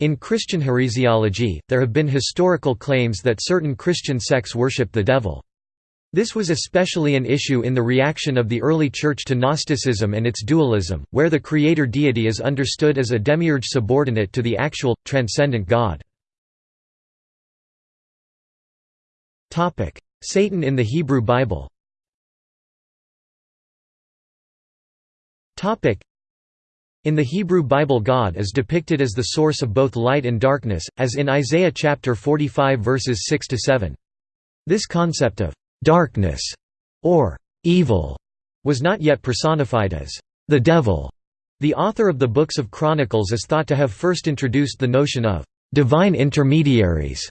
In Christian heresiology, there have been historical claims that certain Christian sects worship the devil. This was especially an issue in the reaction of the early Church to Gnosticism and its dualism, where the creator deity is understood as a demiurge subordinate to the actual, transcendent God. Satan in the Hebrew Bible in the Hebrew Bible God is depicted as the source of both light and darkness, as in Isaiah chapter 45 verses 6–7. This concept of «darkness» or «evil» was not yet personified as «the devil». The author of the books of Chronicles is thought to have first introduced the notion of «divine intermediaries»,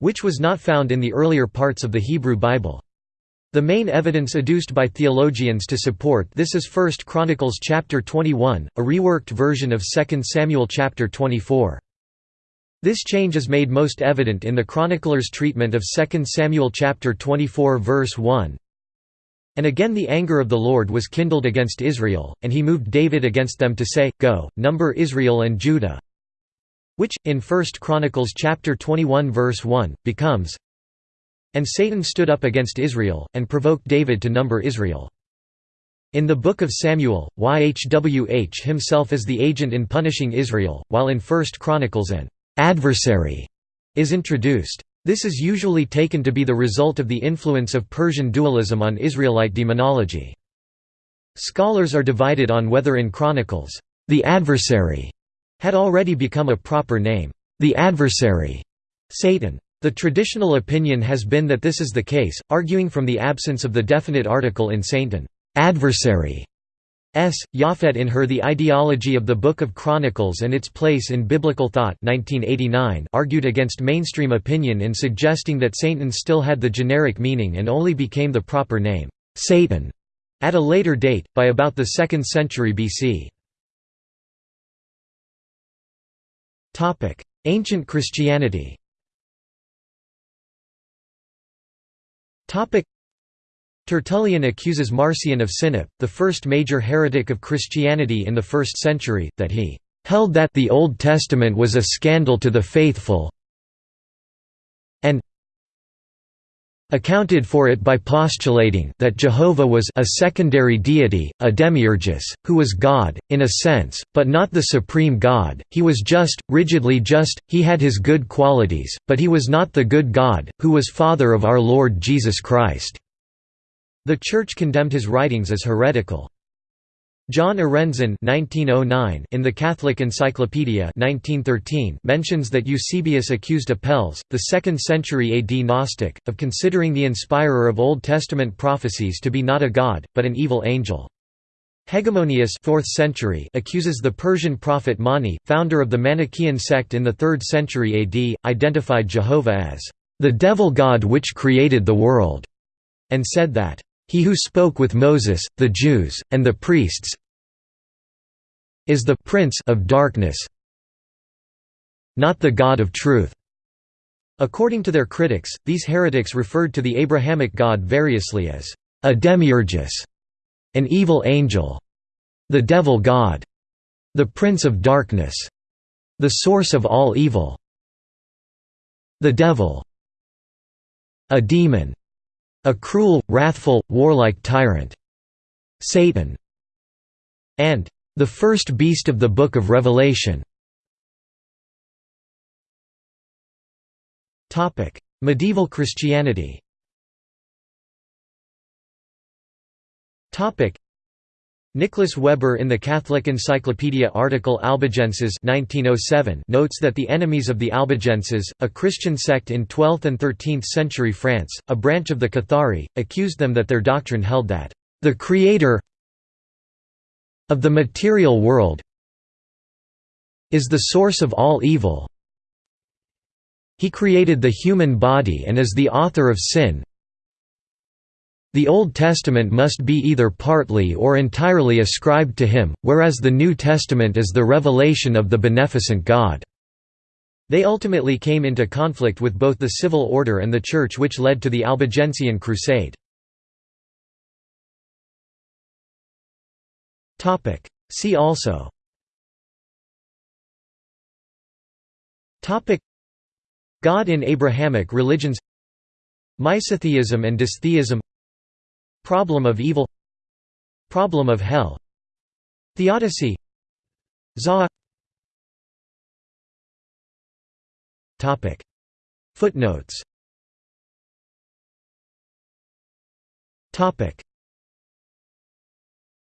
which was not found in the earlier parts of the Hebrew Bible. The main evidence adduced by theologians to support this is 1 Chronicles chapter 21, a reworked version of 2 Samuel chapter 24. This change is made most evident in the chronicler's treatment of 2 Samuel chapter 24 verse 1. And again the anger of the Lord was kindled against Israel, and he moved David against them to say, Go, number Israel and Judah. Which, in 1 Chronicles chapter 21 verse 1, becomes, and Satan stood up against Israel, and provoked David to number Israel. In the Book of Samuel, YHWH himself is the agent in punishing Israel, while in 1 Chronicles an adversary is introduced. This is usually taken to be the result of the influence of Persian dualism on Israelite demonology. Scholars are divided on whether in Chronicles, the adversary had already become a proper name, the adversary, Satan. The traditional opinion has been that this is the case, arguing from the absence of the definite article in Satan adversary. S. Yafet in her The Ideology of the Book of Chronicles and Its Place in Biblical Thought 1989 argued against mainstream opinion in suggesting that Satan still had the generic meaning and only became the proper name, Satan, at a later date, by about the 2nd century BC. Ancient Christianity Tertullian accuses Marcion of Sinope, the first major heretic of Christianity in the 1st century, that he held that the Old Testament was a scandal to the faithful accounted for it by postulating that Jehovah was a secondary deity, a demiurgus, who was God, in a sense, but not the supreme God, he was just, rigidly just, he had his good qualities, but he was not the good God, who was Father of our Lord Jesus Christ." The Church condemned his writings as heretical. John Arendzen (1909) in the Catholic Encyclopedia (1913) mentions that Eusebius accused Apelles, the 2nd century AD Gnostic, of considering the inspirer of Old Testament prophecies to be not a god, but an evil angel. Hegemonius 4th century accuses the Persian prophet Mani, founder of the Manichaean sect in the 3rd century AD, identified Jehovah as the devil god which created the world, and said that he who spoke with Moses, the Jews, and the priests is the prince of darkness, not the God of truth. According to their critics, these heretics referred to the Abrahamic God variously as a demiurgus, an evil angel, the devil god, the prince of darkness, the source of all evil, the devil, a demon, a cruel, wrathful, warlike tyrant. Satan. And the first beast of the Book of Revelation. Medieval Christianity Nicholas Weber in the Catholic Encyclopedia article Albigenses 1907 notes that the enemies of the Albigenses, a Christian sect in 12th and 13th century France, a branch of the Cathari, accused them that their doctrine held that, "...the Creator of the material world is the source of all evil he created the human body and is the author of sin, the Old Testament must be either partly or entirely ascribed to him, whereas the New Testament is the revelation of the beneficent God. They ultimately came into conflict with both the civil order and the Church which led to the Albigensian Crusade. See also. Topic. God in Abrahamic religions. Misotheism and dystheism Problem of evil. Problem of hell. Theodicy. Zohar Footnotes